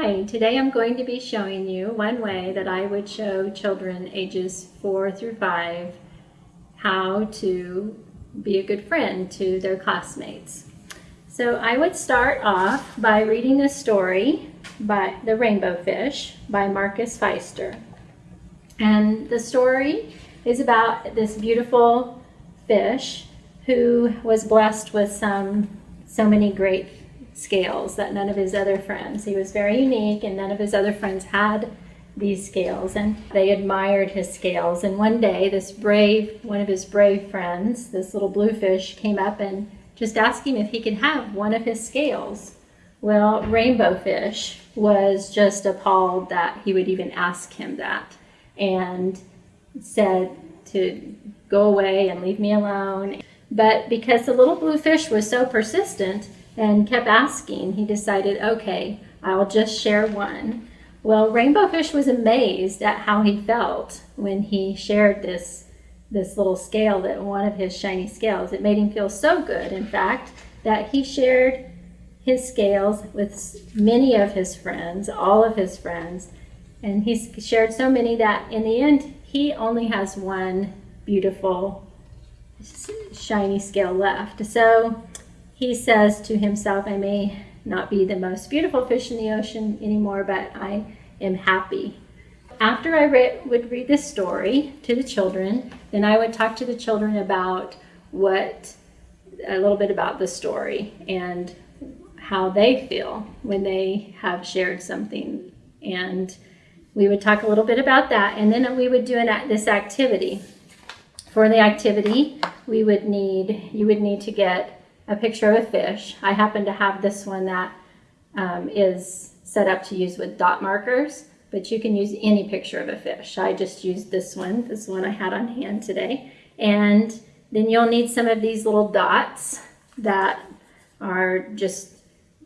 Hi, today I'm going to be showing you one way that I would show children ages four through five how to be a good friend to their classmates. So I would start off by reading a story by The Rainbow Fish by Marcus Pfister. And the story is about this beautiful fish who was blessed with some so many great scales that none of his other friends. He was very unique and none of his other friends had these scales and they admired his scales. And one day this brave, one of his brave friends, this little bluefish came up and just asked him if he could have one of his scales. Well, Rainbow Fish was just appalled that he would even ask him that and said to go away and leave me alone. But because the little bluefish was so persistent, and kept asking, he decided, okay, I'll just share one. Well, Rainbow Fish was amazed at how he felt when he shared this, this little scale, that one of his shiny scales. It made him feel so good, in fact, that he shared his scales with many of his friends, all of his friends, and he shared so many that in the end, he only has one beautiful shiny scale left. So he says to himself, I may not be the most beautiful fish in the ocean anymore, but I am happy. After I re would read this story to the children, then I would talk to the children about what, a little bit about the story and how they feel when they have shared something. And we would talk a little bit about that, and then we would do an, this activity. For the activity, we would need, you would need to get a picture of a fish. I happen to have this one that um, is set up to use with dot markers, but you can use any picture of a fish. I just used this one, this one I had on hand today. And then you'll need some of these little dots that are just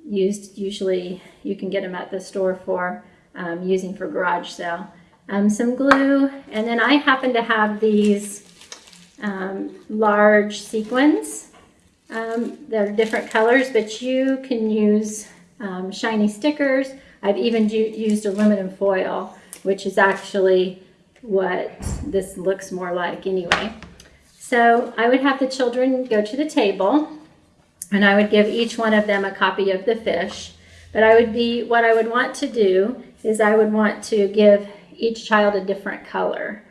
used, usually you can get them at the store for um, using for garage sale. Um, some glue, and then I happen to have these um, large sequins um, they're different colors, but you can use um, shiny stickers. I've even used aluminum foil, which is actually what this looks more like anyway. So I would have the children go to the table and I would give each one of them a copy of the fish. But I would be, what I would want to do is I would want to give each child a different color.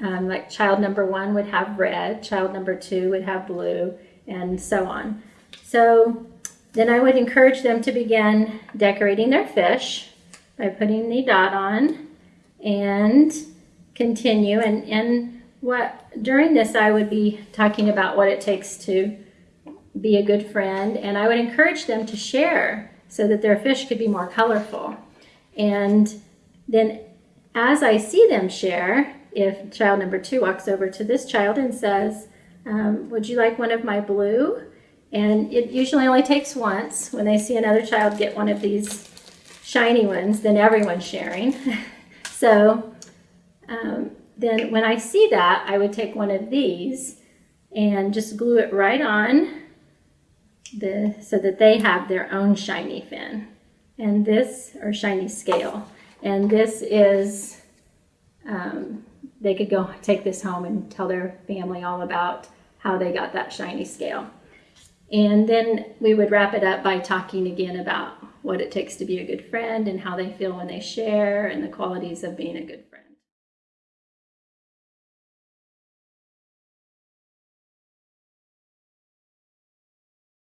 Um, like child number one would have red, child number two would have blue, and so on. So then I would encourage them to begin decorating their fish by putting the dot on and continue. And, and what during this I would be talking about what it takes to be a good friend and I would encourage them to share so that their fish could be more colorful. And then as I see them share, if child number two walks over to this child and says, um, would you like one of my blue? And it usually only takes once. When they see another child get one of these shiny ones, then everyone's sharing. so um, then when I see that, I would take one of these and just glue it right on the, so that they have their own shiny fin. And this, or shiny scale. And this is, um, they could go take this home and tell their family all about how they got that shiny scale. And then we would wrap it up by talking again about what it takes to be a good friend and how they feel when they share and the qualities of being a good friend.